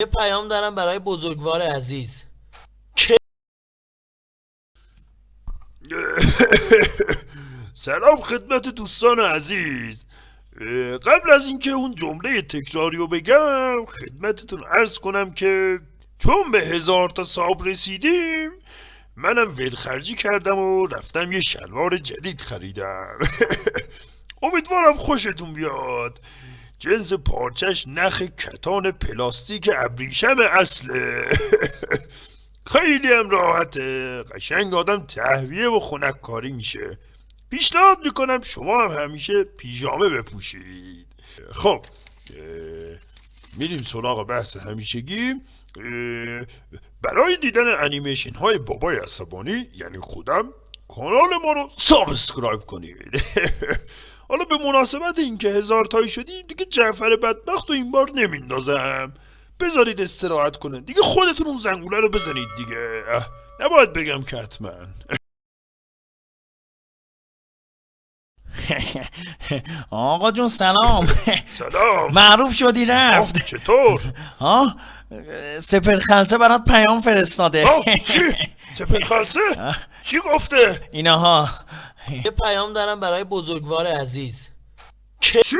یه پیام دارم برای بزرگوار عزیز. سلام خدمت دوستان عزیز. قبل از اینکه اون جمله تکراری رو بگم خدمتتون عرض کنم که چون به هزار تا ساب رسیدیم منم ولخرجی کردم و رفتم یه شلوار جدید خریدم. امیدوارم خوشتون بیاد. جنس پارچش نخ کتان پلاستیک ابریشم اصله. خیلی هم راحته. قشنگ آدم تهویه و خنک کاری میشه. پیشنهاد می‌کنم شما هم همیشه پیژامه بپوشید. خب میریم سراغ بحث همیشگی. برای دیدن انیمیشن های بابای عصبانی یعنی خودم کانال ما رو subscribe کنید. به مناسبت اینکه هزار تایی شدیم دیگه جعفر بدبخت و این بار نمیندازم. بذارید استراحت کنه. دیگه خودتون اون زنگوله رو بزنید دیگه. نباید بگم که حتما. آقا جون سلام. سلام. معروف شدی رفت. چطور؟ ها سپر خلصه برات پیام فرستاده. چی؟ سپر خلصه؟ چی گفته؟ اینها یه پیام دارم برای بزرگوار عزیز. چی؟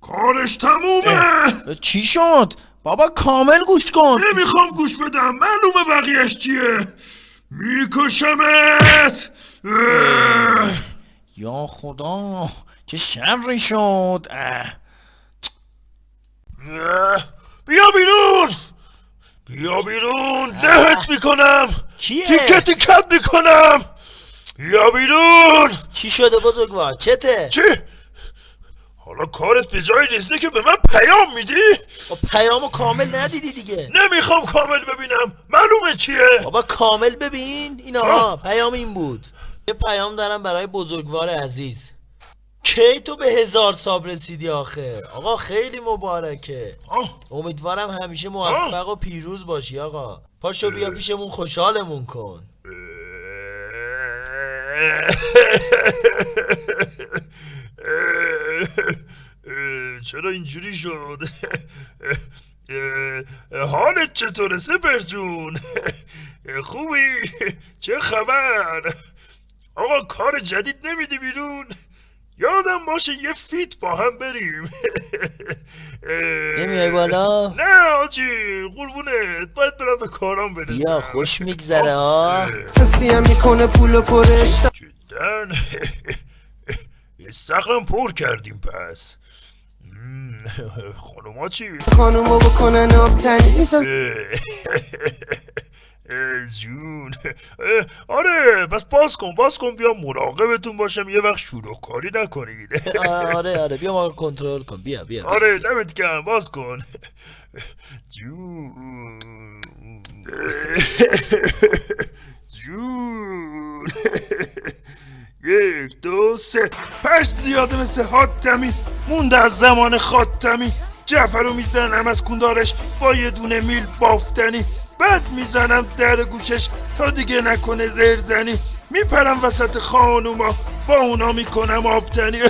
کارش تمومه. چی شد؟ بابا کامل گوش کن. نمی‌خوام گوش بدم. معلومه بقیهش چیه. میکشمت. یا خدا چه شری شد. بیا بیرون. بیا بیرون. دهت می‌کنم. کیه؟ تیکه تیکت می‌کنم. بیا بیرون چی شده بزرگوار؟ چته؟ چی؟ حالا کارت به جای رسیده که به من پیام میدی؟ خب پیامو کامل ندیدی دیگه. نمی‌خوام کامل ببینم. معلومه چیه؟ بابا کامل ببین. اینا پیام این بود. یه پیام دارم برای بزرگوار عزیز. کی تو به هزار ساب رسیدی آخه؟ آقا خیلی مبارکه. آه. امیدوارم همیشه موفق و پیروز باشی آقا. پاشو بیا پیشمون خوشحالمون کن. چرا اینجوری شد؟ حالت چطوره سپر جون؟ خوبی؟ چه خبر؟ آقا کار جدید نمیدی بیرون؟ یادم باشه یه فیت با هم بریم. نمیای بالا؟ نه آجی قربونت. باید برم به کارام برسم. بیا خوش میگذره ها کسی هم می‌کنه پول پرش جدا. استخرم پر کردیم پس. خانوما چی؟ خانومو بکنن آبتنی. جون. آره پس باز کن باز کن بیا مراقبتون باشم یه وقت شروع کاری نکنید آره آره بیا ما کنترل کن. بیا بیا. آره دمت گرم باز کن. جون. جون یک دو سه. پشت زیاده مثل حاتمی مونده از زمان خاتمی. جعفر رو می‌زنم از کندارش با یه دونه میل بافتنی. بعد می‌زنم در گوشش تا دیگه نکنه زرزنی. میپرم وسط خانوما با اونا می‌کنم آبتنی.